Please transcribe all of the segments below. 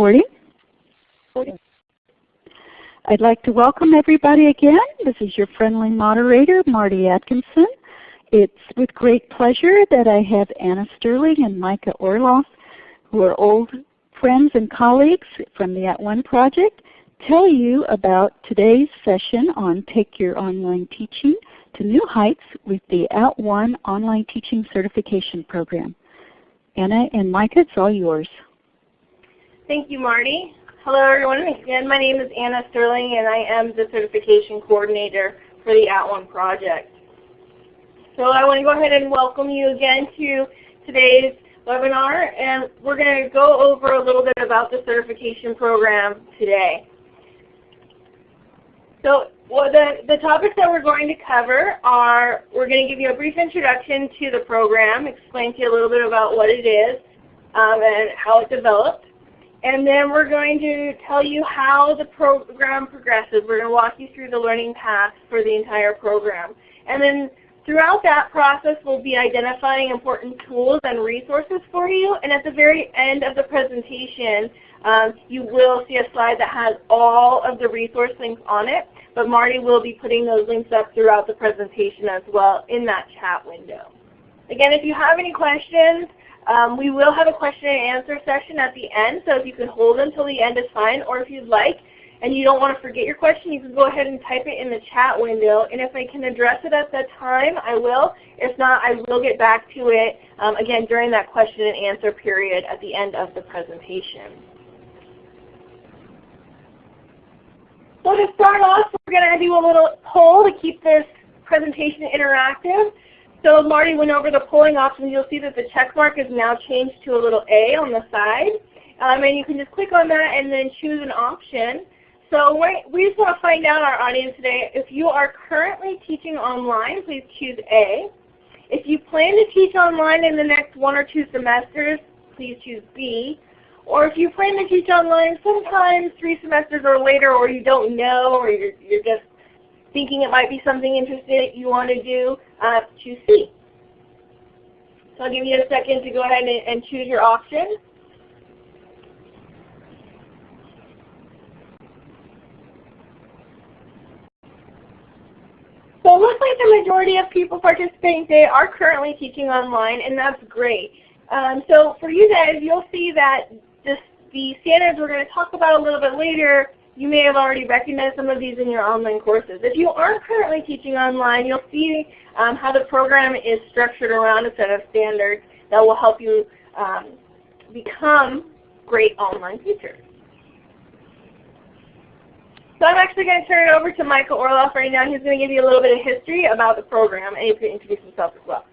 recording. I'd like to welcome everybody again. This is your friendly moderator, Marty Atkinson. It's with great pleasure that I have Anna Sterling and Micah Orloff, who are old friends and colleagues from the At One Project, tell you about today's session on Take Your Online Teaching to New Heights with the At One Online Teaching Certification Program. Anna and Micah, it's all yours. Thank you, Marty. Hello, everyone. Again, my name is Anna Sterling, and I am the Certification Coordinator for the At One Project. So I want to go ahead and welcome you again to today's webinar, and we're going to go over a little bit about the certification program today. So well, the, the topics that we're going to cover are, we're going to give you a brief introduction to the program, explain to you a little bit about what it is um, and how it developed. And then we're going to tell you how the program progresses. We're going to walk you through the learning path for the entire program. And then throughout that process, we'll be identifying important tools and resources for you. And at the very end of the presentation, um, you will see a slide that has all of the resource links on it. But Marty will be putting those links up throughout the presentation as well in that chat window. Again, if you have any questions, um, we will have a question and answer session at the end, so if you can hold until the end is fine, or if you'd like and you don't want to forget your question, you can go ahead and type it in the chat window, and if I can address it at that time, I will. If not, I will get back to it, um, again, during that question and answer period at the end of the presentation. So to start off, we're going to do a little poll to keep this presentation interactive. So Marty went over the polling options. You'll see that the check mark is now changed to a little A on the side. Um, and you can just click on that and then choose an option. So we just want to find out our audience today. If you are currently teaching online, please choose A. If you plan to teach online in the next one or two semesters, please choose B. Or if you plan to teach online sometime three semesters or later or you don't know or you're, you're just thinking it might be something interesting you want to do, uh, choose. So I'll give you a second to go ahead and, and choose your option. So it looks like the majority of people participating today are currently teaching online, and that's great. Um, so for you guys, you'll see that this, the standards we're going to talk about a little bit later you may have already recognized some of these in your online courses. If you aren't currently teaching online, you'll see um, how the program is structured around a set of standards that will help you um, become great online teachers. So I'm actually going to turn it over to Michael Orloff right now. He's going to give you a little bit of history about the program, and he can introduce himself as well.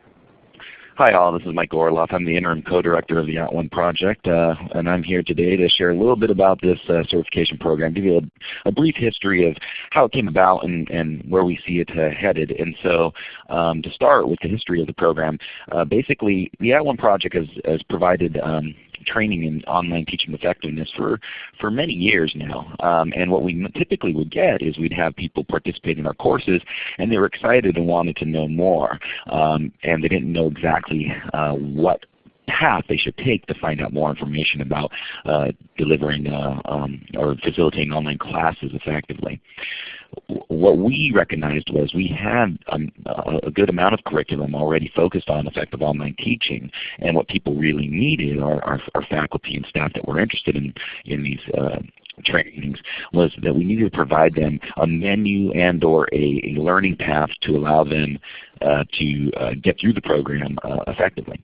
Hi all, this is Mike Orloff. I'm the Interim Co-Director of the At One Project, uh, and I'm here today to share a little bit about this uh, certification program, give you a, a, brief history of how it came about and, and where we see it uh, headed. And so um, to start with the history of the program, uh, basically the At One Project has, has provided um, training in online teaching effectiveness for, for many years now. Um, and what we typically would get is we'd have people participate in our courses and they were excited and wanted to know more. Um, and they didn't know exactly uh, what path they should take to find out more information about uh, delivering uh, um, or facilitating online classes effectively. What we recognized was we had um, a good amount of curriculum already focused on effective online teaching, and what people really needed, our, our, our faculty and staff that were interested in, in these uh, trainings was that we needed to provide them a menu and or a, a learning path to allow them uh, to uh, get through the program uh, effectively.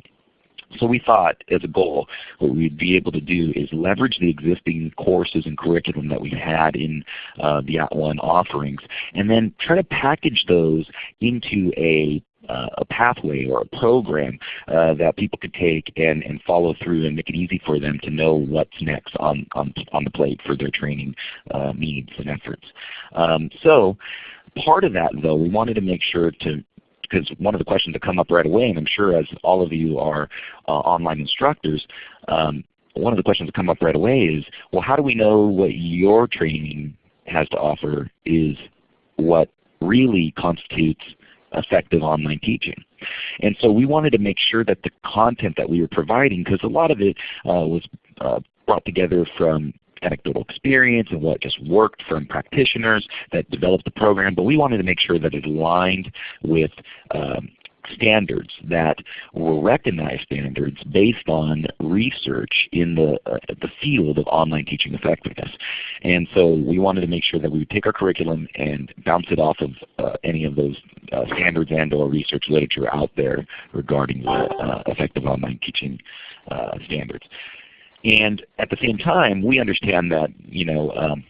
So we thought as a goal what we'd be able to do is leverage the existing courses and curriculum that we had in uh, the At One offerings and then try to package those into a uh, a pathway or a program uh, that people could take and, and follow through and make it easy for them to know what's next on, on, on the plate for their training uh, needs and efforts. Um, so part of that though, we wanted to make sure to because one of the questions that come up right away, and I'm sure as all of you are uh, online instructors, um, one of the questions that come up right away is, well, how do we know what your training has to offer is what really constitutes effective online teaching? And so we wanted to make sure that the content that we were providing, because a lot of it uh, was uh, brought together from anecdotal experience and what just worked from practitioners that developed the program, but we wanted to make sure that it aligned with um, standards that were recognized standards based on research in the, uh, the field of online teaching effectiveness. And so we wanted to make sure that we would take our curriculum and bounce it off of uh, any of those uh, standards and or research literature out there regarding the uh, effective online teaching uh, standards. And at the same time, we understand that you know um,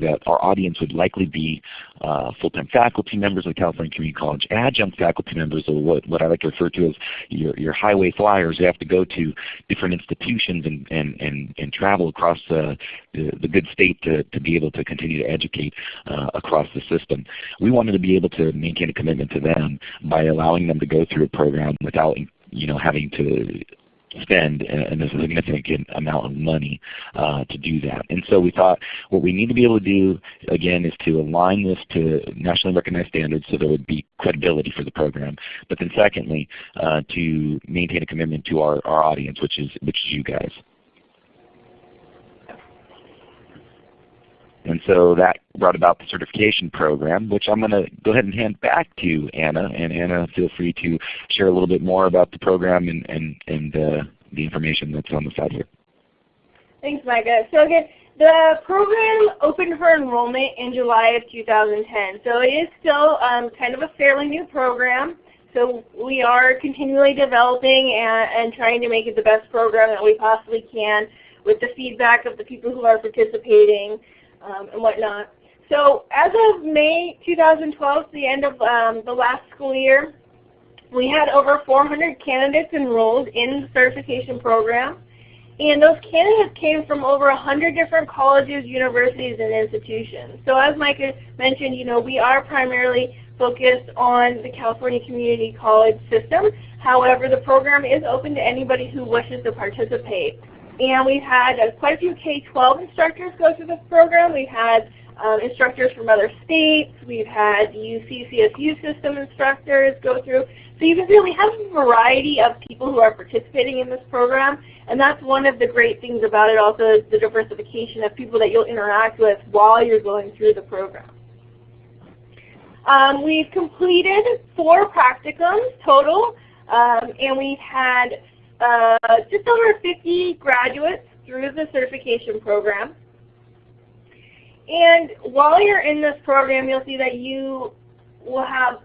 that our audience would likely be uh, full-time faculty members of California Community College, adjunct faculty members, or what, what I like to refer to as your, your highway flyers who have to go to different institutions and, and, and, and travel across uh, the, the good state to, to be able to continue to educate uh, across the system. We wanted to be able to maintain a commitment to them by allowing them to go through a program without you know, having to spend a, a significant amount of money uh, to do that. And so we thought what we need to be able to do again is to align this to nationally recognized standards so there would be credibility for the program. But then secondly, uh, to maintain a commitment to our, our audience, which is which is you guys. And so that brought about the certification program, which I'm going to go ahead and hand back to Anna. And Anna, feel free to share a little bit more about the program and, and, and uh, the information that's on the side here. Thanks, Micah. So again, the program opened for enrollment in July of 2010. So it is still um, kind of a fairly new program. So we are continually developing and, and trying to make it the best program that we possibly can with the feedback of the people who are participating um, and whatnot. So as of May 2012, the end of um, the last school year, we had over 400 candidates enrolled in the certification program. And those candidates came from over 100 different colleges, universities, and institutions. So as Mike mentioned, you know, we are primarily focused on the California Community College system. However, the program is open to anybody who wishes to participate. And we've had uh, quite a few K-12 instructors go through this program. We've had um, instructors from other states. We've had UC CSU system instructors go through. So you can really have a variety of people who are participating in this program. And that's one of the great things about it also is the diversification of people that you'll interact with while you're going through the program. Um, we've completed four practicums total, um, and we've had uh, just over 50 graduates through the certification program. And while you're in this program, you'll see that you will have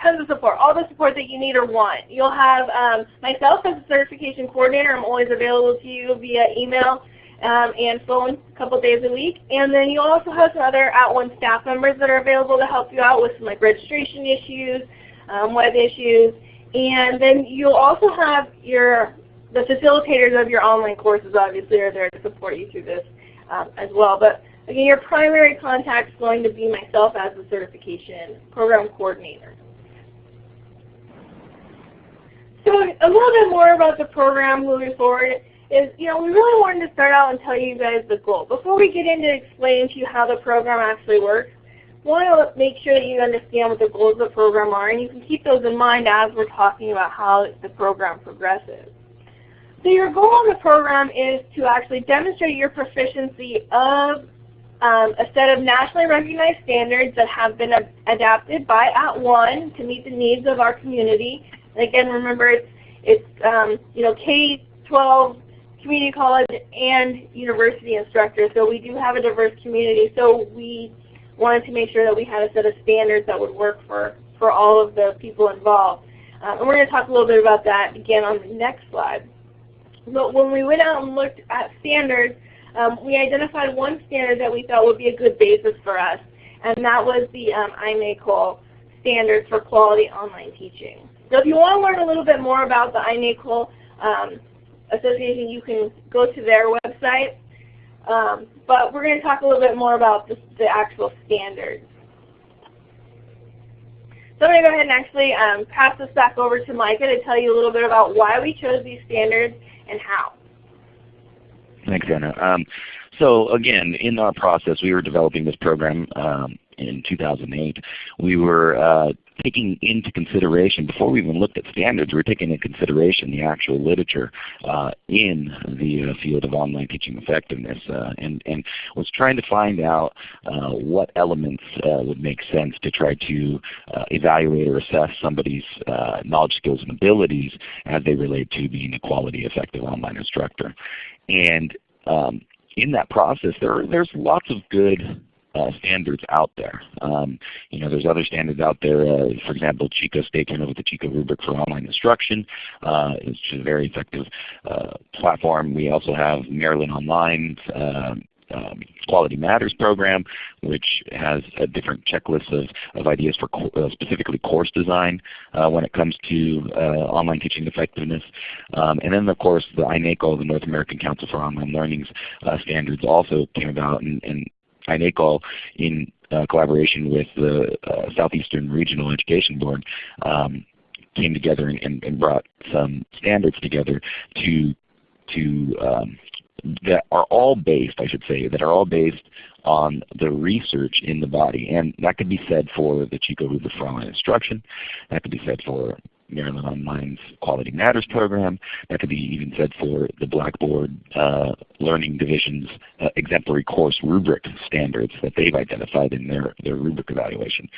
tons of support, all the support that you need or want. You'll have um, myself as a certification coordinator. I'm always available to you via email um, and phone a couple days a week. And then you'll also have some other At @ONE staff members that are available to help you out with some like registration issues, um, web issues, and then you'll also have your the facilitators of your online courses obviously are there to support you through this um, as well. But again, your primary contact is going to be myself as the certification program coordinator. So a little bit more about the program moving forward is, you know, we really wanted to start out and tell you guys the goal. Before we get into explaining to you how the program actually works, want to make sure that you understand what the goals of the program are, and you can keep those in mind as we're talking about how the program progresses. So your goal of the program is to actually demonstrate your proficiency of um, a set of nationally recognized standards that have been adapted by At @ONE to meet the needs of our community. And again, remember it's, it's um, you know, K-12, community college, and university instructors. So we do have a diverse community. So we wanted to make sure that we had a set of standards that would work for, for all of the people involved. Um, and we're going to talk a little bit about that again on the next slide. But when we went out and looked at standards, um, we identified one standard that we thought would be a good basis for us, and that was the um, INACOL standards for quality online teaching. So if you want to learn a little bit more about the INACOL um, Association, you can go to their website. Um, but we're going to talk a little bit more about the, the actual standards. So I'm going to go ahead and actually um, pass this back over to Micah to tell you a little bit about why we chose these standards and how. Thanks, Anna. Um, so again, in our process, we were developing this program um, in 2008. We were uh, taking into consideration, before we even looked at standards, we were taking into consideration the actual literature uh, in the uh, field of online teaching effectiveness uh, and, and was trying to find out uh, what elements would make sense to try to evaluate or assess somebody's knowledge, skills, and abilities as they relate to being a quality, effective online instructor. And um, in that process, there, there's lots of good uh, standards out there. Um, you know, there's other standards out there. Uh, for example, Chico State came up with the Chico rubric for online instruction. Uh, it's a very effective uh, platform. We also have Maryland Online's Um, um, Quality Matters program, which has a different checklist of, of ideas for co uh, specifically course design uh, when it comes to online teaching effectiveness. Um, and then of course the INACOL, the North American Council for Online Learning's standards also came about and, and INACOL in uh, collaboration with the uh, Southeastern Regional Education Board um, came together and, and, brought some standards together to to um, that are all based, I should say, that are all based on the research in the body. And that could be said for the Chico for instruction. That could be said for Maryland Online's Quality Matters program. That could be even said for the Blackboard uh, Learning Division's uh, exemplary course rubric standards that they've identified in their, their rubric evaluation.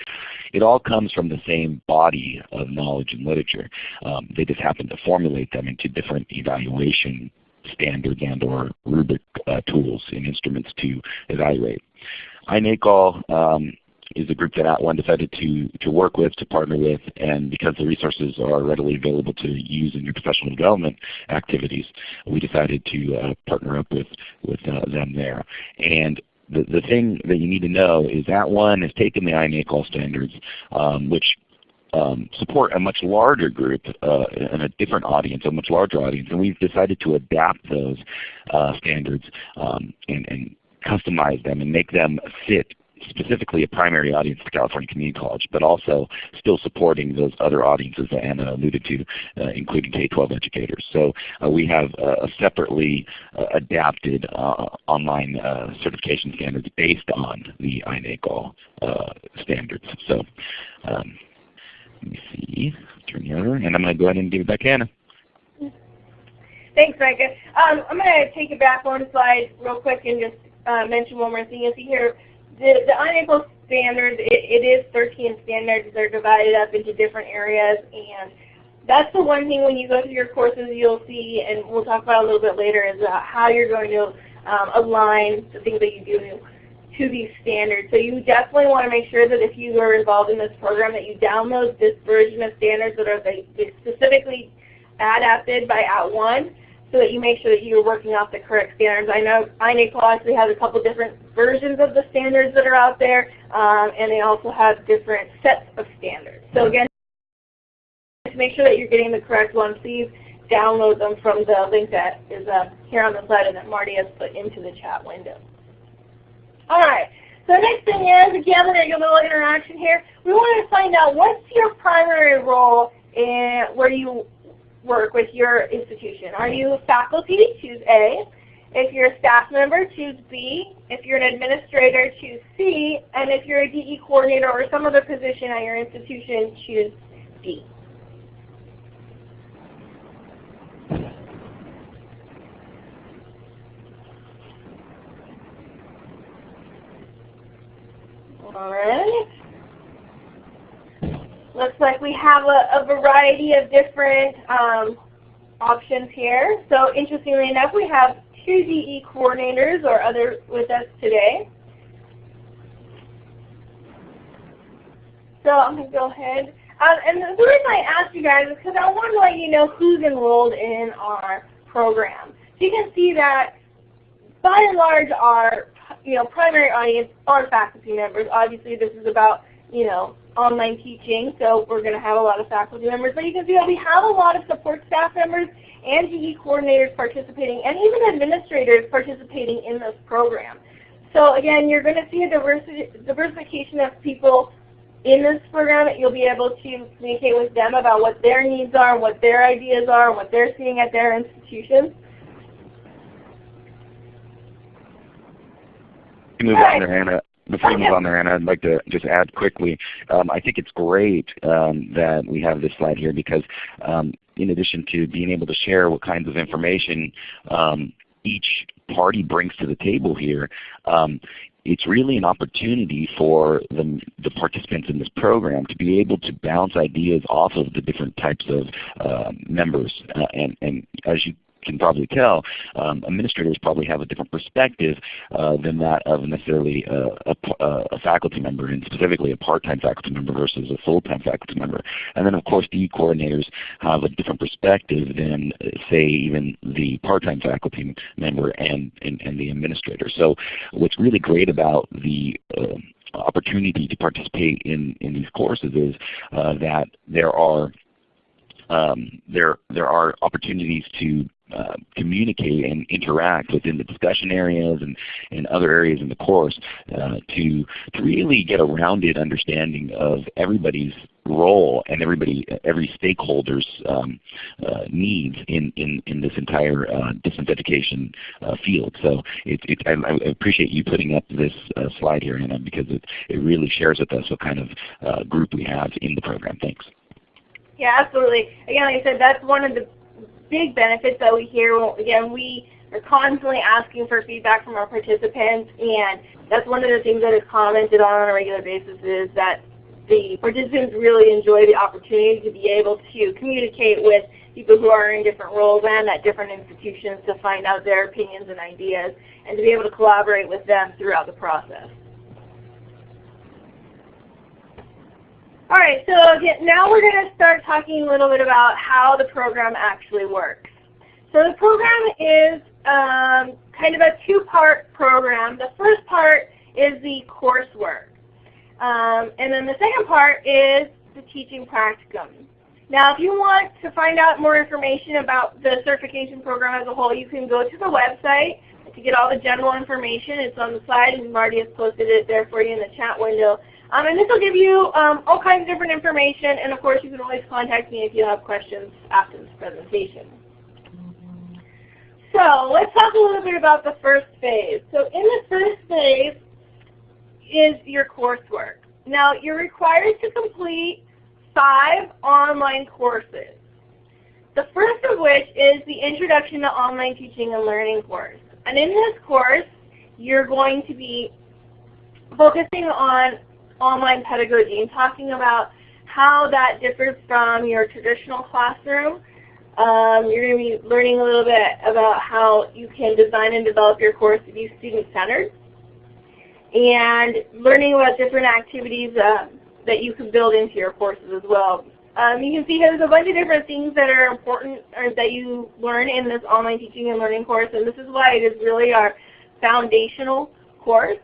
It all comes from the same body of knowledge and literature. Um, they just happen to formulate them into different evaluation standards and or rubric uh, tools and instruments to evaluate. INACOL um, is a group that At @ONE decided to, to work with, to partner with, and because the resources are readily available to use in your professional development activities, we decided to uh, partner up with, with uh, them there. And the, the thing that you need to know is At @ONE has taken the INACOL standards, um, which um, support a much larger group uh, and a different audience, a much larger audience, and we've decided to adapt those uh, standards um, and, and customize them and make them fit specifically a primary audience for California Community College, but also still supporting those other audiences that Anna alluded to, uh, including K-12 educators. So uh, we have uh, separately uh, adapted uh, online uh, certification standards based on the INACOL standards. So um, let me see, turn the other, and I'm going to go ahead and give it back to Anna. Thanks, Micah. Um, I'm going to take it back one slide real quick and just mention one more thing. You see here, the, the standards, it, it is 13 standards. They're divided up into different areas. And that's the one thing when you go through your courses you'll see, and we'll talk about a little bit later, is uh, how you're going to um, align the things that you do to these standards. So you definitely want to make sure that if you are involved in this program that you download this version of standards that are specifically adapted by At @ONE so that you make sure that you're working off the correct standards. I know INACOL actually has a couple different versions of the standards that are out there, um, and they also have different sets of standards. So again, to make sure that you're getting the correct one, please download them from the link that is uh, here on the slide and that Marty has put into the chat window. All right. So the next thing is, again, we're going to a little interaction here. We want to find out what's your primary role in where you work with your institution. Are you faculty? Choose A. If you're a staff member, choose B. If you're an administrator, choose C. And if you're a DE coordinator or some other position at your institution, choose D. All right. Looks like we have a, a variety of different um, options here. So interestingly enough, we have two DE coordinators or others with us today. So I'm going to go ahead. Um, and the reason I asked you guys is because I want to let you know who's enrolled in our program. So you can see that by and large our you know, primary audience are faculty members. Obviously this is about you know, online teaching, so we're going to have a lot of faculty members. But you can see that we have a lot of support staff members and DE coordinators participating, and even administrators participating in this program. So again, you're going to see a diversity, diversification of people in this program. You'll be able to communicate with them about what their needs are, what their ideas are, what they're seeing at their institutions. Move on there, Anna. Before you move on there, Anna, I'd like to just add quickly. Um, I think it's great um, that we have this slide here because um, in addition to being able to share what kinds of information um, each party brings to the table here, um, it's really an opportunity for the, the, participants in this program to be able to bounce ideas off of the different types of uh, members. Uh, and, and as you can probably tell, um, administrators probably have a different perspective uh, than that of necessarily a, a, a, faculty member, and specifically a part-time faculty member versus a full-time faculty member. And then of course the coordinators have a different perspective than say even the part-time faculty member and, and, and, the administrator. So what's really great about the uh, opportunity to participate in, in these courses is uh, that there are um, there there are opportunities to uh, communicate and interact within the discussion areas and, and other areas in the course uh, to, to really get a rounded understanding of everybody's role and everybody, every stakeholder's um, uh, needs in, in, in this entire uh, distance education uh, field. So it, it, I, I, appreciate you putting up this uh, slide here, Anna, because it, it really shares with us what kind of uh, group we have in the program. Thanks. Yeah, absolutely. Again, like I said, that's one of the big benefits that we hear. Again, we are constantly asking for feedback from our participants, and that's one of the things that is commented on on a regular basis is that the participants really enjoy the opportunity to be able to communicate with people who are in different roles and at different institutions to find out their opinions and ideas and to be able to collaborate with them throughout the process. All right, so now we're going to start talking a little bit about how the program actually works. So the program is um, kind of a two-part program. The first part is the coursework. Um, and then the second part is the teaching practicum. Now if you want to find out more information about the certification program as a whole, you can go to the website to get all the general information. It's on the slide and Marty has posted it there for you in the chat window. Um, and this will give you um, all kinds of different information, and of course you can always contact me if you have questions after this presentation. So let's talk a little bit about the first phase. So in the first phase is your coursework. Now you're required to complete five online courses. The first of which is the Introduction to Online Teaching and Learning course. And in this course, you're going to be focusing on online pedagogy and talking about how that differs from your traditional classroom. Um, you're going to be learning a little bit about how you can design and develop your course to be student-centered and learning about different activities uh, that you can build into your courses as well. Um, you can see there's a bunch of different things that are important or that you learn in this online teaching and learning course, and this is why it is really our foundational course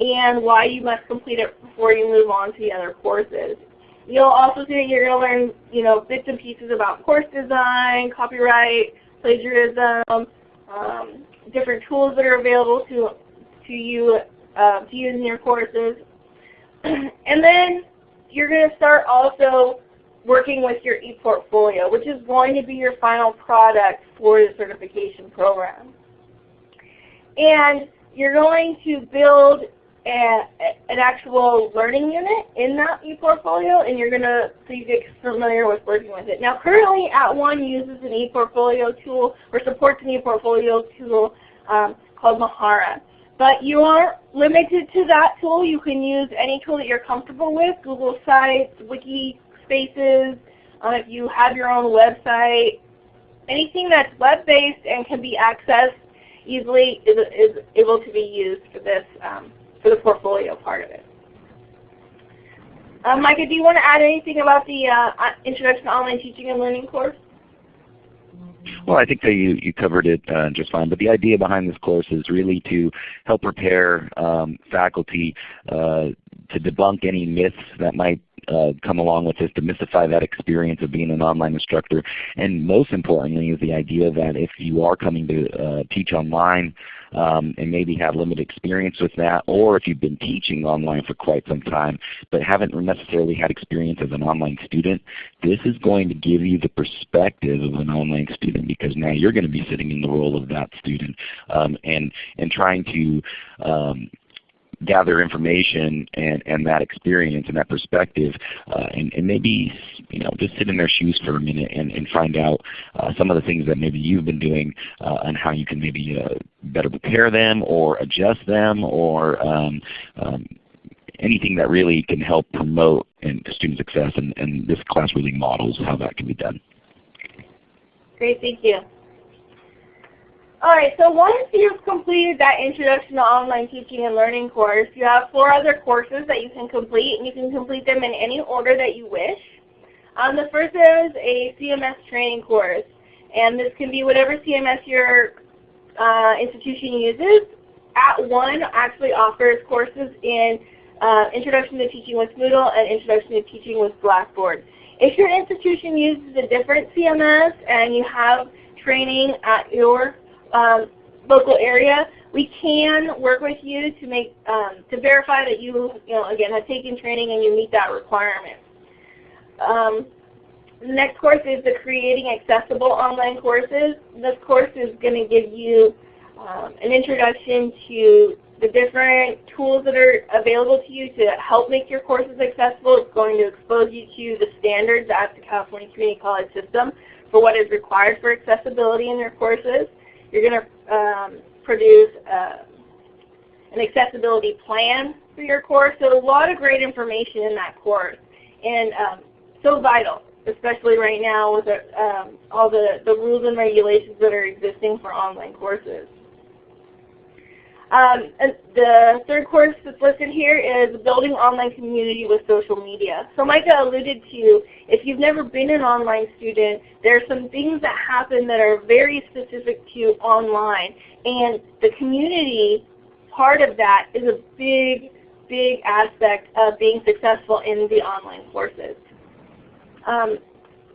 and why you must complete it before you move on to the other courses. You'll also see that you're going to learn you know, bits and pieces about course design, copyright, plagiarism, um, different tools that are available to, to you uh, to use in your courses. and then you're going to start also working with your ePortfolio, which is going to be your final product for the certification program. And you're going to build an actual learning unit in that ePortfolio, and you're going to so you get familiar with working with it. Now currently At @ONE uses an ePortfolio tool or supports an ePortfolio tool um, called Mahara. But you aren't limited to that tool. You can use any tool that you're comfortable with, Google Sites, Wiki Spaces, uh, if you have your own website, anything that's web-based and can be accessed easily is, is able to be used for this um, for the portfolio part of it. Um, Micah, do you want to add anything about the uh, Introduction to Online Teaching and Learning course? Well, I think that you, you covered it uh, just fine. But the idea behind this course is really to help prepare um, faculty uh, to debunk any myths that might uh, come along with this, demystify that experience of being an online instructor. And most importantly is the idea that if you are coming to uh, teach online um, and maybe have limited experience with that, or if you've been teaching online for quite some time but haven't necessarily had experience as an online student, this is going to give you the perspective of an online student because now you're going to be sitting in the role of that student um, and, and trying to um, gather information and, and that experience and that perspective uh, and, and maybe you know, just sit in their shoes for a minute and, and find out uh, some of the things that maybe you've been doing uh, and how you can maybe uh, better prepare them or adjust them or um, um, anything that really can help promote and student success and, and this class really models how that can be done. Great, thank you. Alright, so once you've completed that Introduction to Online Teaching and Learning course, you have four other courses that you can complete, and you can complete them in any order that you wish. Um, the first is a CMS training course, and this can be whatever CMS your uh, institution uses. At @One actually offers courses in uh, Introduction to Teaching with Moodle and Introduction to Teaching with Blackboard. If your institution uses a different CMS and you have training at your um, local area, we can work with you to make um, to verify that you, you know, again have taken training and you meet that requirement. Um, the next course is the Creating Accessible Online Courses. This course is going to give you um, an introduction to the different tools that are available to you to help make your courses accessible. It's going to expose you to the standards at the California Community College system for what is required for accessibility in your courses. You're going to um, produce uh, an accessibility plan for your course. So a lot of great information in that course and um, so vital, especially right now with the, um, all the, the rules and regulations that are existing for online courses. Um, the third course that's listed here is Building Online Community with Social Media. So Micah alluded to, if you've never been an online student, there are some things that happen that are very specific to online. And the community part of that is a big, big aspect of being successful in the online courses. Um,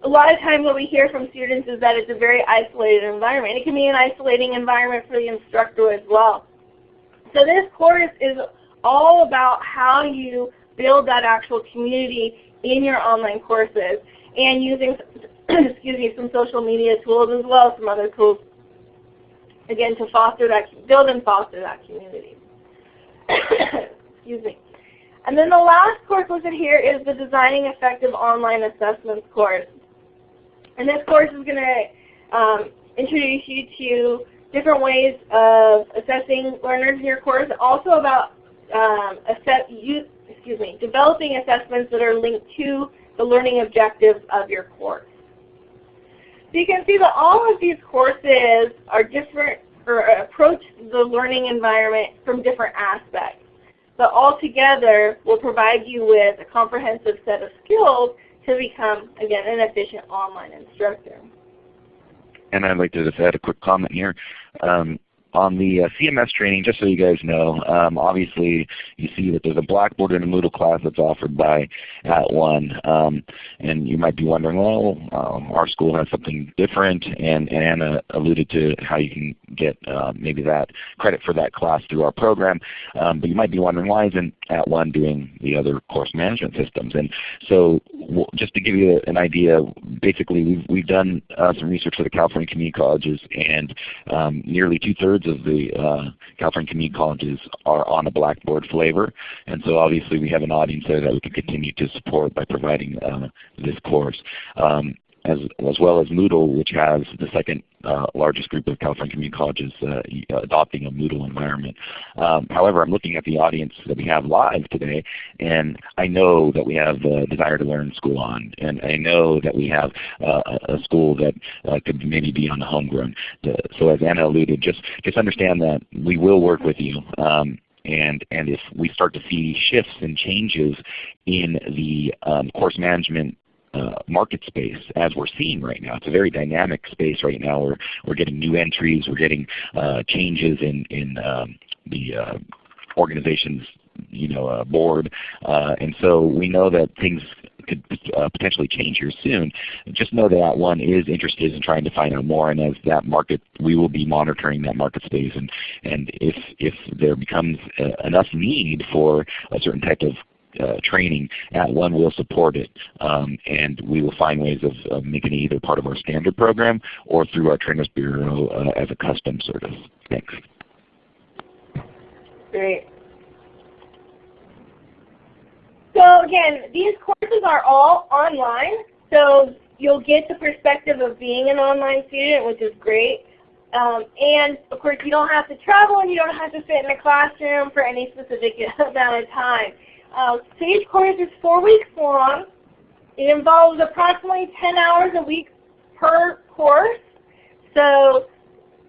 a lot of times what we hear from students is that it's a very isolated environment. It can be an isolating environment for the instructor as well. So this course is all about how you build that actual community in your online courses and using excuse me, some social media tools as well some other tools again to foster that build and foster that community. excuse me. And then the last course listed here is the Designing Effective Online Assessments course. And this course is going to um, introduce you to different ways of assessing learners in your course, also about um, assess, use, excuse me, developing assessments that are linked to the learning objectives of your course. So you can see that all of these courses are different or approach the learning environment from different aspects. But all together will provide you with a comprehensive set of skills to become, again, an efficient online instructor. And I'd like to just add a quick comment here. Um, on the uh, CMS training, just so you guys know, um, obviously you see that there's a Blackboard and a Moodle class that's offered by At @ONE. Um, and you might be wondering, well, um, our school has something different, and, and Anna alluded to how you can get uh, maybe that credit for that class through our program. Um, but you might be wondering, why isn't At @ONE doing the other course management systems? And so just to give you an idea, basically we've, we've done uh, some research for the California Community Colleges, and um, nearly two-thirds of the uh, California community colleges are on a Blackboard flavor. And so obviously we have an audience there that we can continue to support by providing uh, this course. Um, as, as well as Moodle, which has the second uh, largest group of California community colleges uh, adopting a Moodle environment. Um, however, I'm looking at the audience that we have live today, and I know that we have the Desire to Learn school on, and I know that we have uh, a school that uh, could maybe be on the homegrown. So as Anna alluded, just, just understand that we will work with you. Um, and, and if we start to see shifts and changes in the um, course management uh, market space as we're seeing right now. It's a very dynamic space right now. We're, we're getting new entries. We're getting uh, changes in, in um, the uh, organization's you know, uh, board. Uh, and so we know that things could uh, potentially change here soon. Just know that one is interested in trying to find out more, and as that market, we will be monitoring that market space. And and if if there becomes uh, enough need for a certain type of uh, training, at @ONE will support it. Um, and we will find ways of, making it either part of our standard program or through our Trainers Bureau uh, as a custom service. Thanks. Great. so again, these courses are all online, so you'll get the perspective of being an online student, which is great. Um, and of course, you don't have to travel and you don't have to sit in a classroom for any specific amount of time. Uh, each course is four weeks long. It involves approximately 10 hours a week per course. So,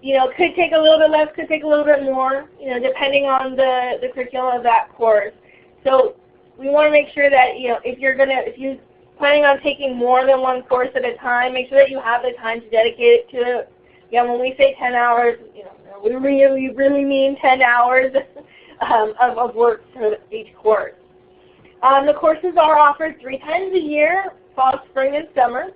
you know, it could take a little bit less, could take a little bit more, you know, depending on the, the curriculum of that course. So we want to make sure that, you know, if you're going to, if you're planning on taking more than one course at a time, make sure that you have the time to dedicate it to it. yeah, when we say 10 hours, you know, we really, really mean 10 hours um, of, of work for each course. Um, the courses are offered three times a year, fall, spring, and summer.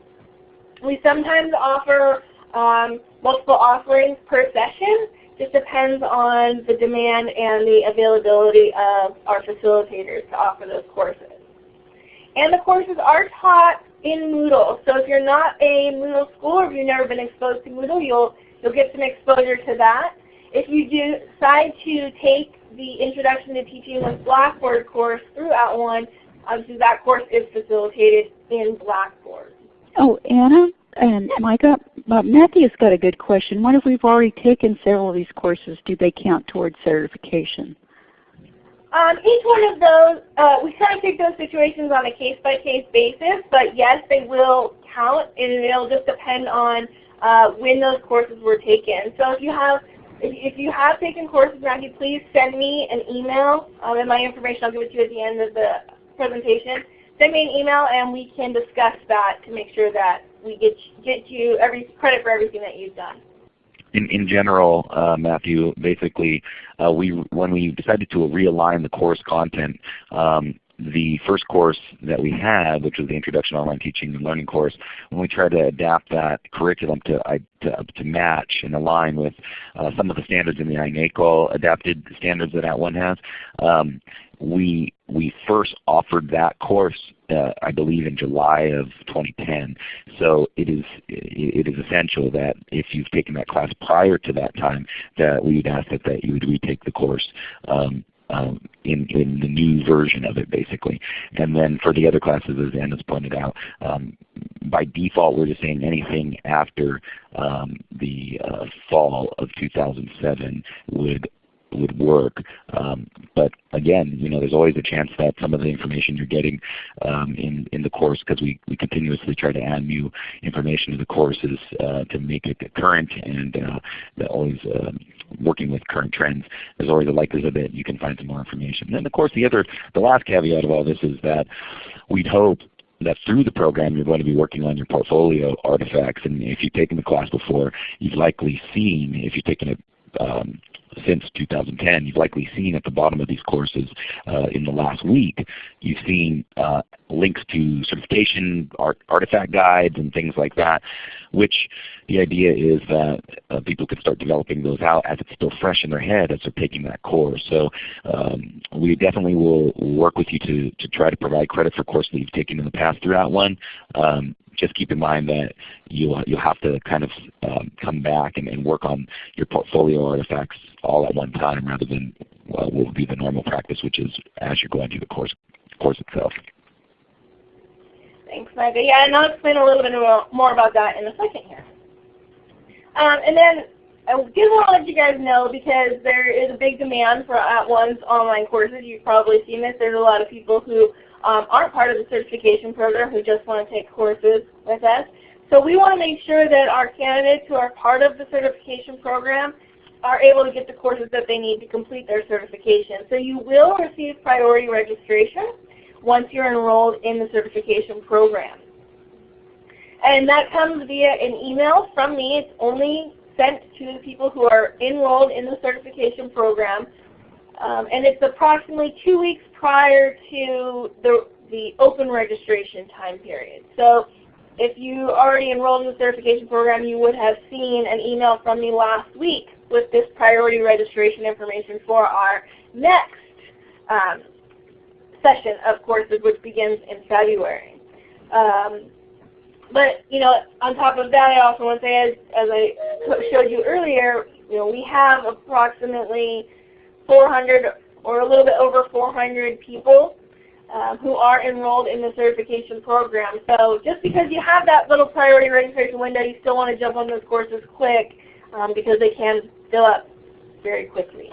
We sometimes offer um, multiple offerings per session. Just depends on the demand and the availability of our facilitators to offer those courses. And the courses are taught in Moodle. So if you're not a Moodle school or if you've never been exposed to Moodle, you'll, you'll get some exposure to that. If you do decide to take the Introduction to Teaching with Blackboard course through At @ONE, obviously that course is facilitated in Blackboard. Oh, Anna and Micah, uh, Matthew's got a good question. What if we've already taken several of these courses? Do they count towards certification? Um, each one of those, uh, we kind of take those situations on a case-by-case -case basis, but yes, they will count, and it'll just depend on uh, when those courses were taken. So if you have if, you have taken courses, Matthew, please send me an email, um, and my information I'll give it to you at the end of the presentation. Send me an email, and we can discuss that to make sure that we get get you every credit for everything that you've done in, in general, uh, Matthew, basically, uh, we when we decided to realign the course content, um, the first course that we had, which was the Introduction to Online Teaching and Learning course, when we tried to adapt that curriculum to, to, to match and align with uh, some of the standards in the INACOL adapted standards that @ONE has, um, we we first offered that course, uh, I believe, in July of 2010. So it is it is essential that if you've taken that class prior to that time, that we would ask that, that you would retake the course. Um, um, in, in the new version of it basically. And then for the other classes, as Anna's pointed out, um, by default we're just saying anything after um, the uh, fall of 2007 would would work. Um, but again, you know, there's always a chance that some of the information you're getting um, in, in the course, because we, we continuously try to add new information to the courses uh, to make it current and uh, always uh, working with current trends, there's always a likelihood that you can find some more information. And of course the other, the last caveat of all this is that we'd hope that through the program you're going to be working on your portfolio artifacts. And if you've taken the class before, you've likely seen, if you've taken it um, since 2010. You've likely seen at the bottom of these courses uh, in the last week, you've seen uh, links to certification art, artifact guides and things like that, which the idea is that uh, people can start developing those out as it's still fresh in their head as they're taking that course. So um, we definitely will work with you to, to try to provide credit for courses that you've taken in the past throughout @ONE. Um, just keep in mind that you, you'll have to kind of um, come back and, and, work on your portfolio artifacts all at one time rather than what will be the normal practice, which is as you're going through the course, course itself. Thanks, Micah. Yeah, and I'll explain a little bit more about that in a second here. Um, and then I did want to let you guys know because there is a big demand for At One's online courses. You've probably seen this. There's a lot of people who um, aren't part of the certification program who just want to take courses with us. So we want to make sure that our candidates who are part of the certification program are able to get the courses that they need to complete their certification. So you will receive priority registration once you're enrolled in the certification program. And that comes via an email from me. It's only sent to the people who are enrolled in the certification program. Um, and it's approximately two weeks prior to the, the open registration time period. So if you already enrolled in the certification program, you would have seen an email from me last week with this priority registration information for our next um, session of courses, which begins in February. Um, but you know, on top of that, I also want to say, as, as I showed you earlier, you know, we have approximately 400 or a little bit over 400 people um, who are enrolled in the certification program. So just because you have that little priority registration window, you still want to jump on those courses quick um, because they can fill up very quickly.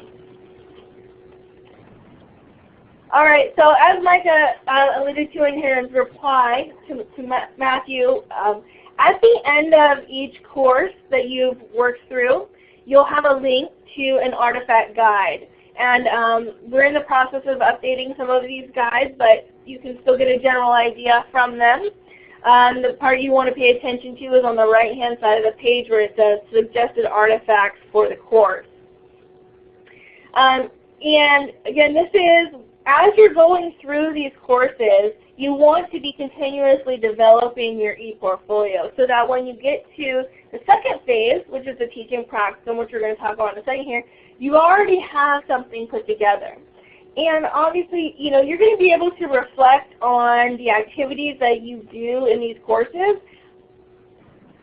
All right, so as Micah uh, alluded to in his reply to, to Ma Matthew, um, at the end of each course that you've worked through, you'll have a link to an artifact guide. And um, we're in the process of updating some of these guides, but you can still get a general idea from them. Um, the part you want to pay attention to is on the right-hand side of the page where it says suggested artifacts for the course. Um, and again, this is as you're going through these courses, you want to be continuously developing your e-portfolio so that when you get to the second phase, which is the teaching practicum, which we're going to talk about in a second here, you already have something put together. And obviously, you know, you're going to be able to reflect on the activities that you do in these courses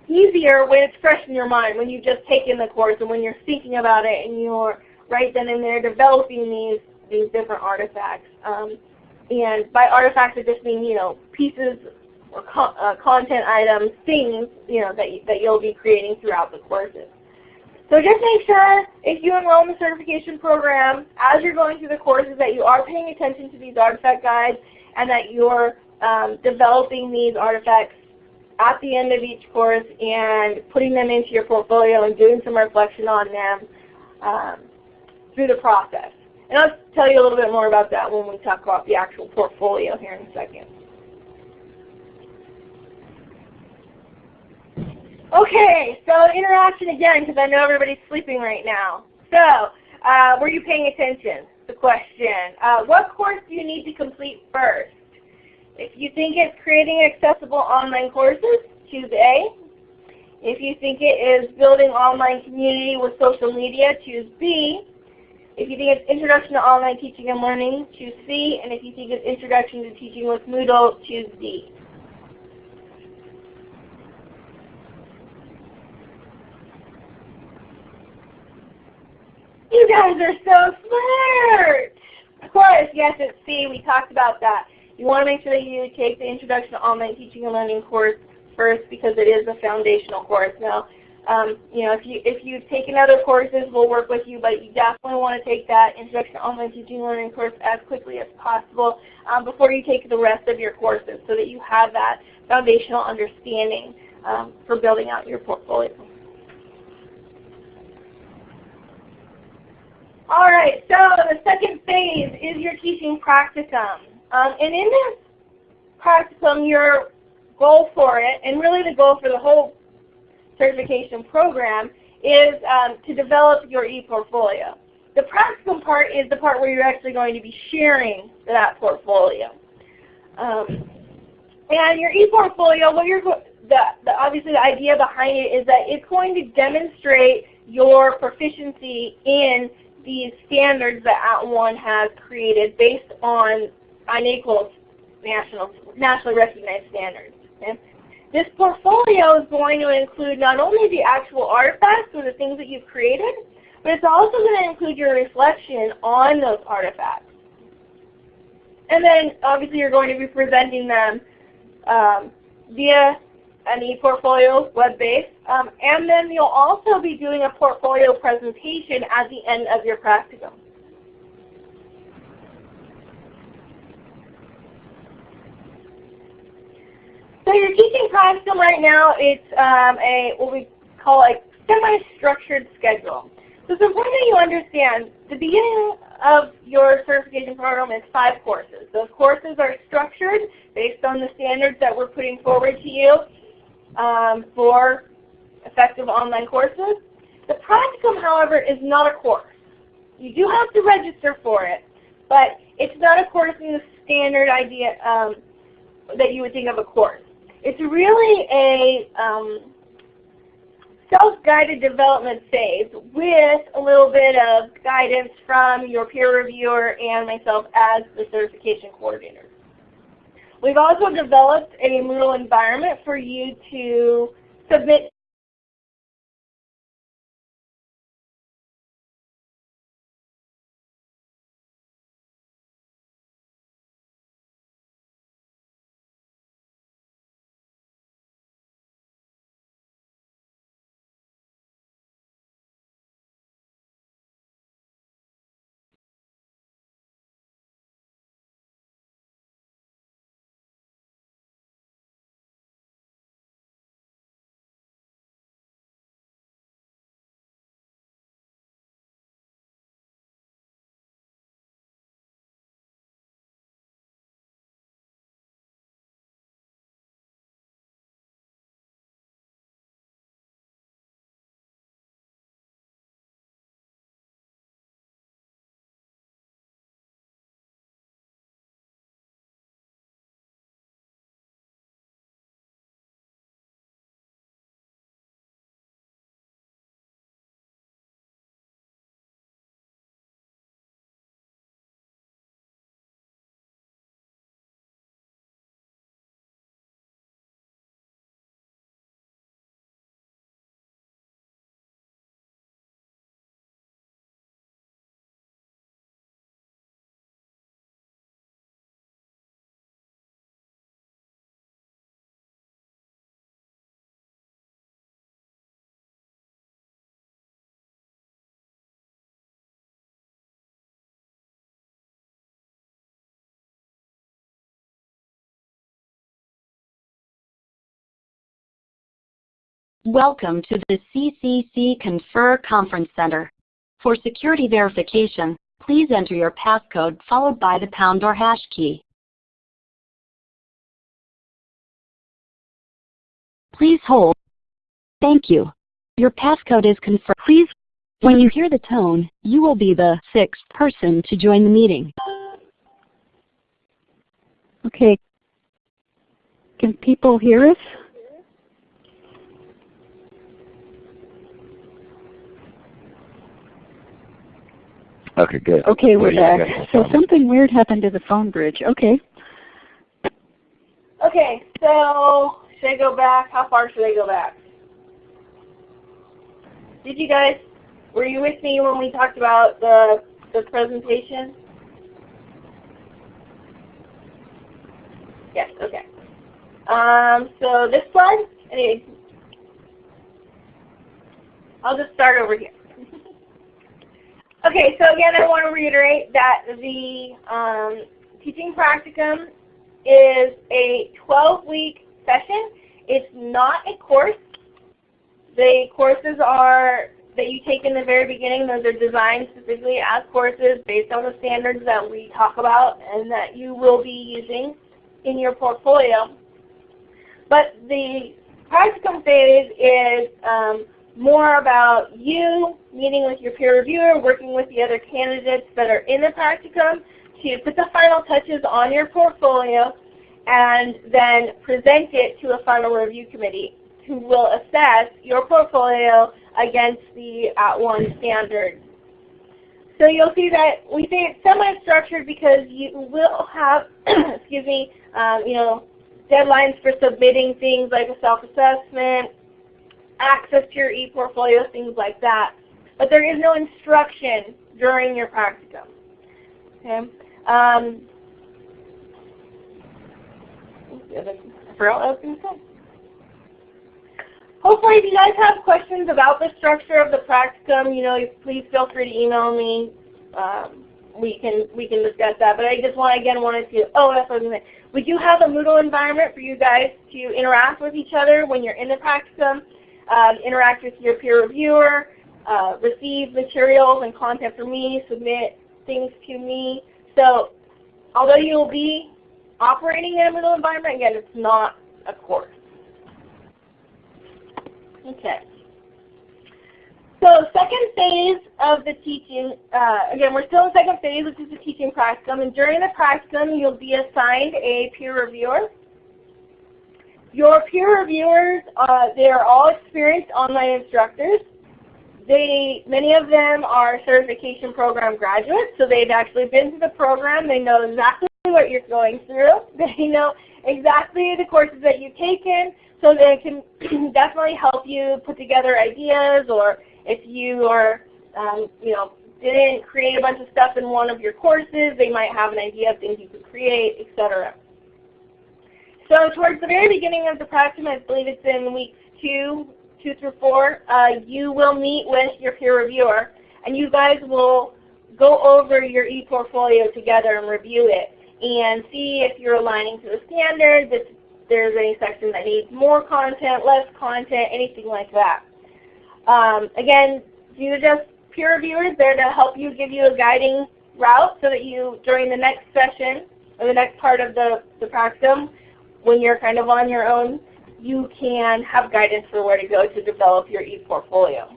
easier when it's fresh in your mind, when you've just taken the course and when you're thinking about it and you're right then and there developing these these different artifacts. Um, and by artifacts, I just mean you know pieces or co uh, content items, things you know that that you'll be creating throughout the courses. So just make sure if you enroll in the certification program, as you're going through the courses, that you are paying attention to these artifact guides and that you're um, developing these artifacts at the end of each course and putting them into your portfolio and doing some reflection on them um, through the process. And I'll tell you a little bit more about that when we talk about the actual portfolio here in a second. Okay, so interaction again, because I know everybody's sleeping right now. So, uh, were you paying attention? The question. Uh, what course do you need to complete first? If you think it's creating accessible online courses, choose A. If you think it is building online community with social media, choose B. If you think it's Introduction to Online Teaching and Learning, choose C. And if you think it's Introduction to Teaching with Moodle, choose D. You guys are so smart! Of course, yes, it's C. We talked about that. You want to make sure that you take the Introduction to Online Teaching and Learning course first because it is a foundational course. Now, um, you know, if you if you've taken other courses, we'll work with you, but you definitely want to take that Introduction to Online Teaching and Learning course as quickly as possible um, before you take the rest of your courses, so that you have that foundational understanding um, for building out your portfolio. All right, so the second phase is your teaching practicum. Um, and in this practicum, your goal for it, and really the goal for the whole certification program is um, to develop your e-portfolio. The practicum part is the part where you're actually going to be sharing that portfolio. Um, and your e-portfolio, what you're the, the, obviously the idea behind it is that it's going to demonstrate your proficiency in these standards that At @ONE has created based on INACOL's national, nationally recognized standards. Okay? This portfolio is going to include not only the actual artifacts or the things that you've created, but it's also going to include your reflection on those artifacts. And then obviously you're going to be presenting them um, via an e-portfolio web-based. Um, and then you'll also be doing a portfolio presentation at the end of your practicum. So your teaching practicum right now, it's um, a what we call a semi-structured schedule. So it's important that you understand the beginning of your certification program is five courses. Those courses are structured based on the standards that we're putting forward to you um, for effective online courses. The practicum, however, is not a course. You do have to register for it, but it's not a course in the standard idea um, that you would think of a course. It's really a um, self-guided development phase with a little bit of guidance from your peer reviewer and myself as the certification coordinator. We've also developed a Moodle environment for you to submit Welcome to the CCC Confer Conference Center. For security verification, please enter your passcode followed by the pound or hash key. Please hold. Thank you. Your passcode is confirmed. Please, when you hear the tone, you will be the sixth person to join the meeting. Okay. Can people hear us? Okay, good. Okay, we're Good, yeah, back. So something weird happened to the phone bridge. Okay. Okay, so should I go back? How far should I go back? Did you guys, were you with me when we talked about the, the presentation? Yes, okay. Um, so this slide, anyway, I'll just start over here. Okay, so again, I want to reiterate that the um, teaching practicum is a 12-week session. It's not a course. The courses are that you take in the very beginning, those are designed specifically as courses based on the standards that we talk about and that you will be using in your portfolio. But the practicum phase is um, more about you meeting with your peer reviewer, working with the other candidates that are in the practicum to put the final touches on your portfolio and then present it to a final review committee who will assess your portfolio against the at @ONE standard. So you'll see that we say it's semi-structured because you will have, excuse me, um, you know, deadlines for submitting things like a self-assessment, access to your e-portfolio, things like that. But there is no instruction during your practicum. Okay. Um, I was going to say. Hopefully if you guys have questions about the structure of the practicum, you know, please feel free to email me. Um, we can we can discuss that. But I just want again wanted to oh that's what I was to. We do have a Moodle environment for you guys to interact with each other when you're in the practicum, um, interact with your peer reviewer, uh, receive materials and content from me, submit things to me. So although you'll be operating in a Moodle environment, again, it's not a course. Okay. So second phase of the teaching, uh, again, we're still in second phase, which is the teaching practicum. And during the practicum, you'll be assigned a peer reviewer. Your peer reviewers, uh, they are all experienced online instructors. They, many of them are certification program graduates, so they've actually been through the program. They know exactly what you're going through. They know exactly the courses that you've taken, so they can definitely help you put together ideas or if you are, um, you know, didn't create a bunch of stuff in one of your courses, they might have an idea of things you could create, etc. So towards the very beginning of the practicum, I believe it's in weeks two, two through four, uh, you will meet with your peer reviewer, and you guys will go over your e-portfolio together and review it and see if you're aligning to the standards, if there's any section that needs more content, less content, anything like that. Um, again, you just peer reviewers there to help you, give you a guiding route so that you, during the next session, or the next part of the, the practicum, when you're kind of on your own, you can have guidance for where to go to develop your e-portfolio.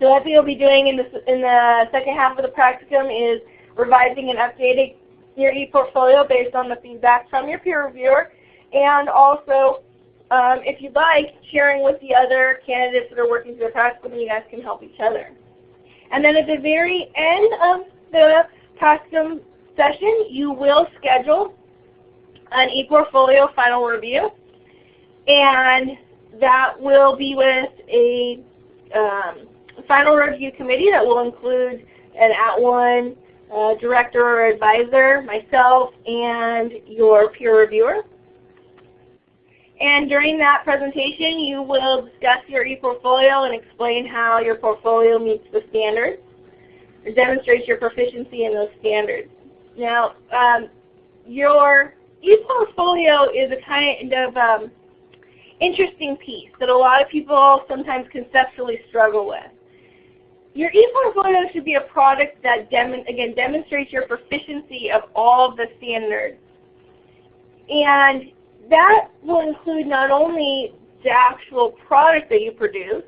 So what you'll be doing in the, in the second half of the practicum is revising and updating your e-portfolio based on the feedback from your peer reviewer, and also, um, if you'd like, sharing with the other candidates that are working through the practicum, and you guys can help each other. And then at the very end of the practicum session, you will schedule an e-portfolio final review. And that will be with a um, final review committee that will include an at @ONE uh, director or advisor, myself, and your peer reviewer. And during that presentation, you will discuss your e-portfolio and explain how your portfolio meets the standards or demonstrates your proficiency in those standards. Now, um, your e-portfolio is a kind of, um, interesting piece that a lot of people sometimes conceptually struggle with. Your ePortfolio should be a product that, dem again, demonstrates your proficiency of all of the standards. And that will include not only the actual product that you produce,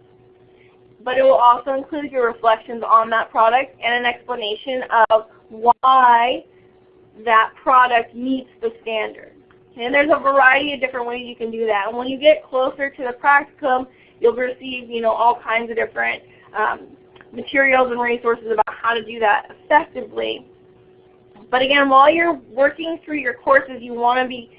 but it will also include your reflections on that product and an explanation of why that product meets the standard. And there's a variety of different ways you can do that. And when you get closer to the practicum, you'll receive you know, all kinds of different um, materials and resources about how to do that effectively. But again, while you're working through your courses, you want to be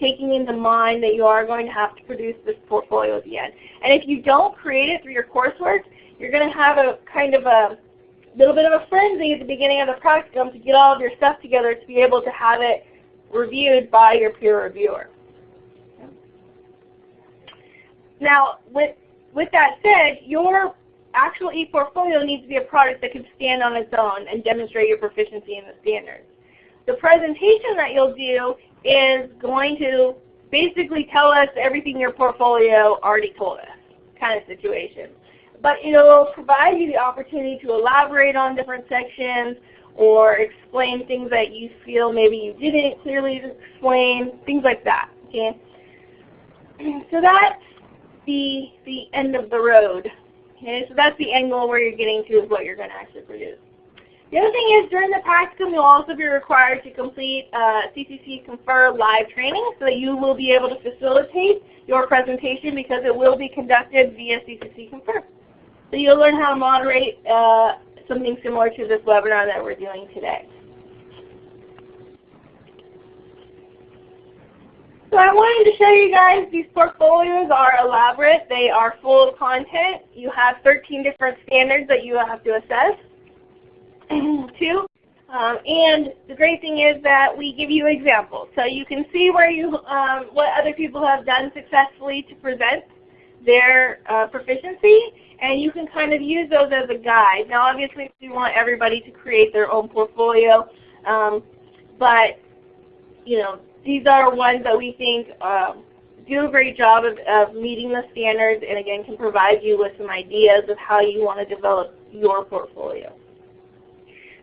taking into mind that you are going to have to produce this portfolio at the end. And if you don't create it through your coursework, you're going to have a kind of a little bit of a frenzy at the beginning of the practicum to get all of your stuff together to be able to have it reviewed by your peer reviewer. Now, with, with that said, your actual ePortfolio needs to be a product that can stand on its own and demonstrate your proficiency in the standards. The presentation that you'll do is going to basically tell us everything your portfolio already told us kind of situation. But it'll provide you the opportunity to elaborate on different sections, or explain things that you feel maybe you didn't clearly explain, things like that. Okay? So that's the, the end of the road. Okay, so that's the goal where you're getting to is what you're going to actually produce. The other thing is during the practicum you'll also be required to complete uh, CCC Confer live training so that you will be able to facilitate your presentation because it will be conducted via CCC Confer. So you'll learn how to moderate uh, something similar to this webinar that we're doing today. So I wanted to show you guys these portfolios are elaborate. They are full of content. You have 13 different standards that you have to assess too. Um, and the great thing is that we give you examples. So you can see where you, um, what other people have done successfully to present their uh, proficiency and you can kind of use those as a guide. Now obviously we want everybody to create their own portfolio, um, but you know these are ones that we think um, do a great job of, of meeting the standards and again can provide you with some ideas of how you want to develop your portfolio.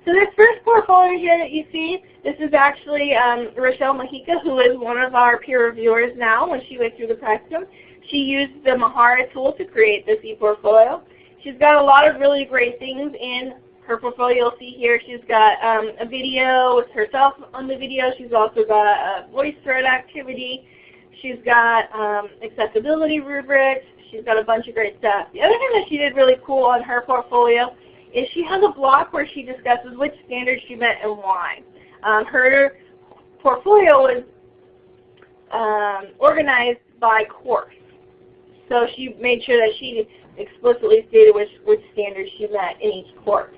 So this first portfolio here that you see, this is actually um, Rochelle Mahika, who is one of our peer reviewers now when she went through the practicum. She used the Mahara tool to create this ePortfolio. She's got a lot of really great things in her portfolio. You'll see here she's got um, a video with herself on the video. She's also got a VoiceThread activity. She's got um, accessibility rubrics. She's got a bunch of great stuff. The other thing that she did really cool on her portfolio is she has a block where she discusses which standards she met and why. Um, her portfolio was um, organized by course. So she made sure that she explicitly stated which, which standards she met in each course.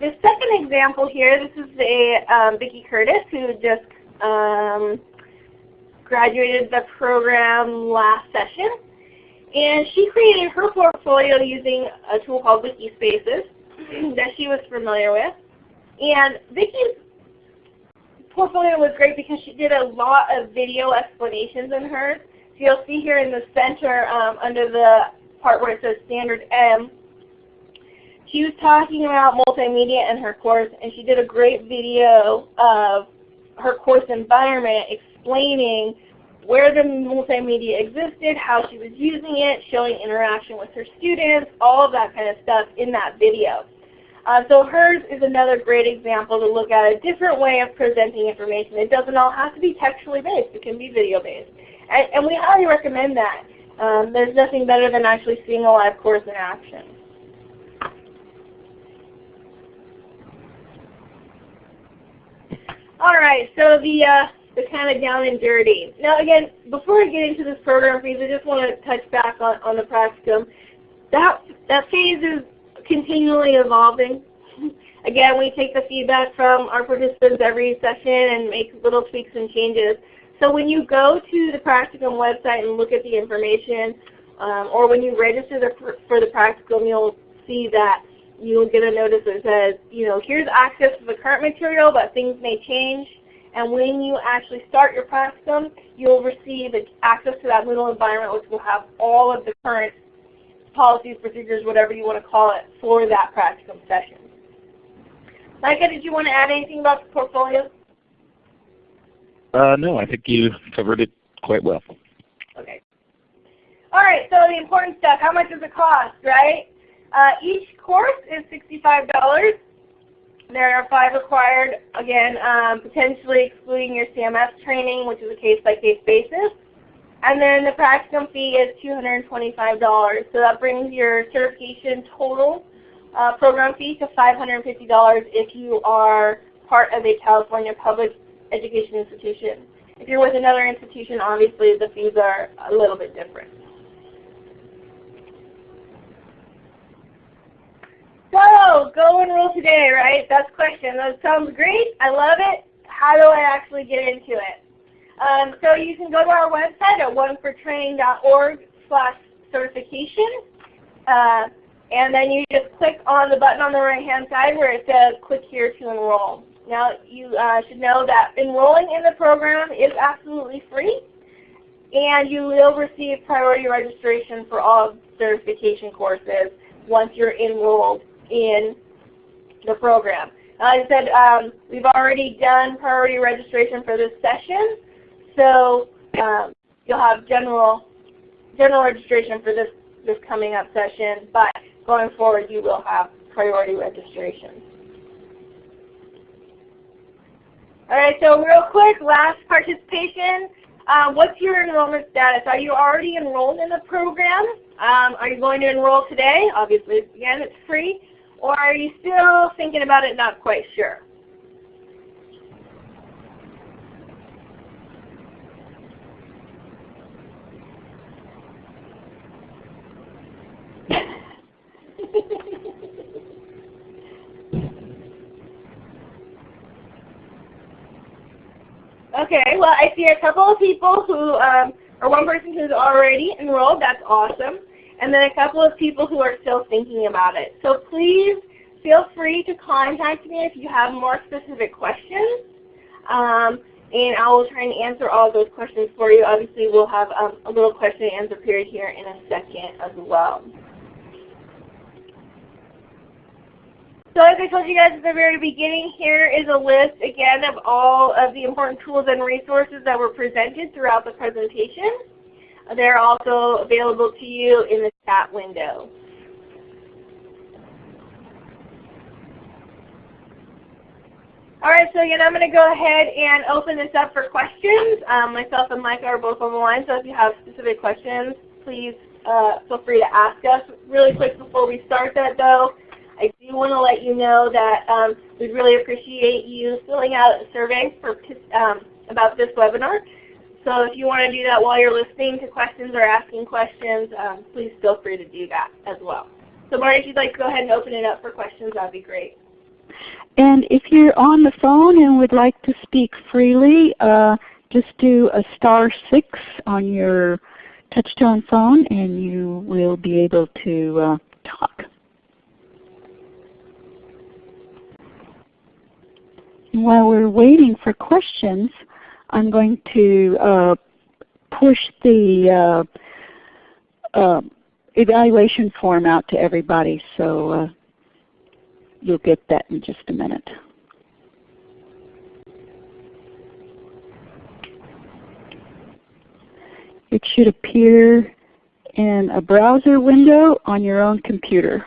The second example here, this is a um, Vicki Curtis who just um, graduated the program last session. And she created her portfolio using a tool called Wikispaces that she was familiar with. And Vicki's portfolio was great because she did a lot of video explanations in hers. So you'll see here in the center um, under the part where it says Standard M, she was talking about multimedia in her course and she did a great video of her course environment explaining where the multimedia existed, how she was using it, showing interaction with her students, all of that kind of stuff in that video. Uh, so hers is another great example to look at a different way of presenting information. It doesn't all have to be textually based. It can be video based. And, and we highly recommend that. Um, there's nothing better than actually seeing a live course in action. All right, so the, uh, the kind of down and dirty. Now again, before I get into this program phase, I just want to touch back on, on the practicum. That, that phase is continually evolving. Again, we take the feedback from our participants every session and make little tweaks and changes. So when you go to the practicum website and look at the information, um, or when you register the, for the practicum, you'll see that you'll get a notice that says, you know, here's access to the current material, but things may change. And when you actually start your practicum, you'll receive access to that Moodle environment which will have all of the current policies, procedures, whatever you want to call it, for that practicum session. Micah, did you want to add anything about the portfolio? Uh, no, I think you covered it quite well. Okay. All right, so the important stuff, how much does it cost, right? Uh, each course is $65. There are five required, again, um, potentially excluding your CMS training, which is a case-by-case -case basis. And then the practicum fee is $225. So that brings your certification total uh, program fee to $550 if you are part of a California public education institution. If you're with another institution, obviously the fees are a little bit different. So, go enroll today, right? That's question. That sounds great. I love it. How do I actually get into it? Um, so you can go to our website at onefortraining.org slash certification. Uh, and then you just click on the button on the right hand side where it says click here to enroll. Now you uh, should know that enrolling in the program is absolutely free and you will receive priority registration for all certification courses once you're enrolled in the program. Like I said, um, we've already done priority registration for this session, so um, you'll have general general registration for this, this coming up session, but going forward you will have priority registration. All right, so real quick, last participation. Um, what's your enrollment status? Are you already enrolled in the program? Um, are you going to enroll today? Obviously, again, it's free. Or are you still thinking about it, not quite sure? Okay, well I see a couple of people who, um, or one person who's already enrolled, that's awesome and then a couple of people who are still thinking about it. So please feel free to contact me if you have more specific questions. Um, and I will try and answer all those questions for you. Obviously, we'll have um, a little question and answer period here in a second as well. So as I told you guys at the very beginning, here is a list again of all of the important tools and resources that were presented throughout the presentation. They're also available to you in the chat window. All right, so again, I'm going to go ahead and open this up for questions. Um, myself and Micah are both on the line, so if you have specific questions, please uh, feel free to ask us. Really quick before we start that though, I do want to let you know that um, we'd really appreciate you filling out a survey for, um, about this webinar. So if you want to do that while you're listening to questions or asking questions, um, please feel free to do that as well. So Marty, if you'd like to go ahead and open it up for questions, that would be great. And if you're on the phone and would like to speak freely, uh, just do a star 6 on your touchtone phone and you will be able to uh, talk. While we're waiting for questions, I'm going to uh, push the uh, uh, evaluation form out to everybody, so uh, you'll get that in just a minute. It should appear in a browser window on your own computer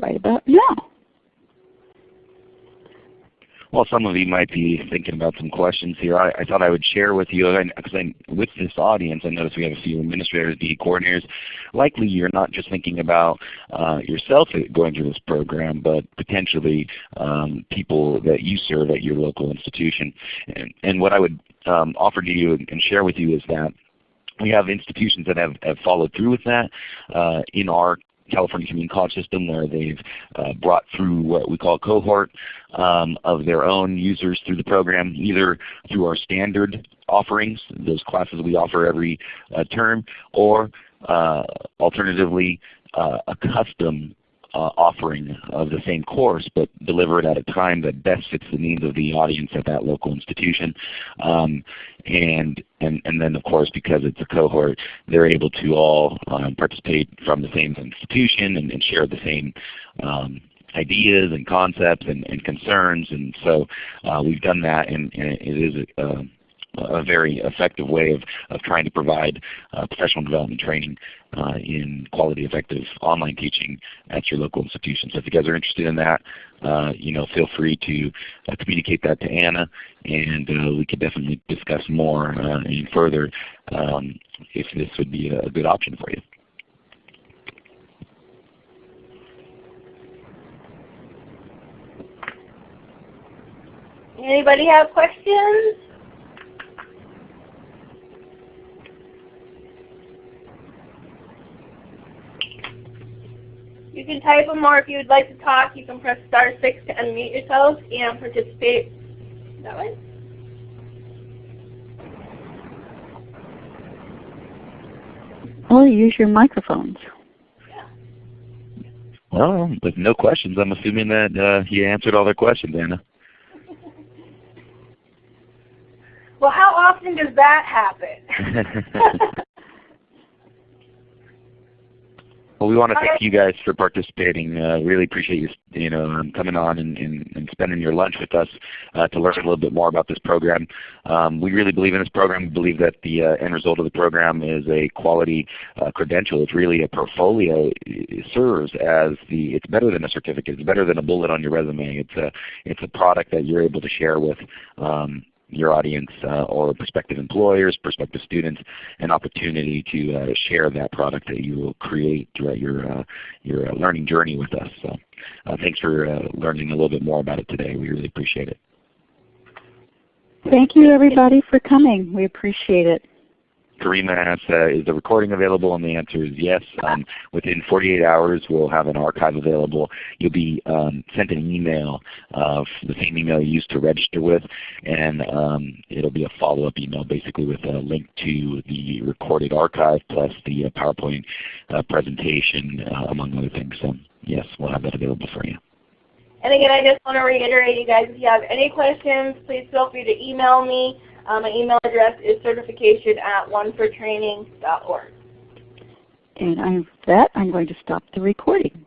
right about now. Well, some of you might be thinking about some questions here. I, I thought I would share with you, because with this audience, I notice we have a few administrators, DE coordinators. Likely you're not just thinking about uh, yourself going through this program, but potentially um, people that you serve at your local institution. And, and what I would um, offer to you and share with you is that we have institutions that have, have followed through with that uh, in our California Community College System where they've uh, brought through what we call a cohort um, of their own users through the program, either through our standard offerings, those classes we offer every uh, term, or uh, alternatively uh, a custom offering of the same course, but deliver it at a time that best fits the needs of the audience at that local institution. Um, and, and, and then of course because it's a cohort, they're able to all um, participate from the same institution and, and share the same um, ideas and concepts and, and, concerns. And so uh, we've done that and, and it is a, a very effective way of, of trying to provide uh, professional development training uh, in quality effective online teaching at your local institution. So if you guys are interested in that, uh, you know, feel free to communicate that to Anna and we could definitely discuss more and further um, if this would be a good option for you. Anybody have questions? You can type them or if you would like to talk, you can press star 6 to unmute yourself and participate that way. Or use your microphones. Well, with no questions, I'm assuming that uh, he answered all their questions, Anna. well, how often does that happen? Well, we want to thank you guys for participating. Uh, really appreciate you, you know, um, coming on and, and, and, spending your lunch with us uh, to learn a little bit more about this program. Um, we really believe in this program. We believe that the uh, end result of the program is a quality uh, credential. It's really a portfolio. It serves as the. It's better than a certificate. It's better than a bullet on your resume. It's a. It's a product that you're able to share with um, your audience uh, or prospective employers, prospective students, an opportunity to uh, share that product that you will create throughout your, uh, your learning journey with us. So thanks for learning a little bit more about it today. We really appreciate it. Thank you everybody for coming. We appreciate it. Karima asks, uh, is the recording available? And the answer is yes. Um, within 48 hours we'll have an archive available. You'll be um, sent an email, uh, the same email you used to register with, and um, it'll be a follow-up email basically with a link to the recorded archive plus the uh, PowerPoint uh, presentation uh, among other things. So yes, we'll have that available for you. And again, I just want to reiterate, you guys, if you have any questions, please feel free to email me. Um, my email address is certification at onefortraining.org. And with that, I'm going to stop the recording.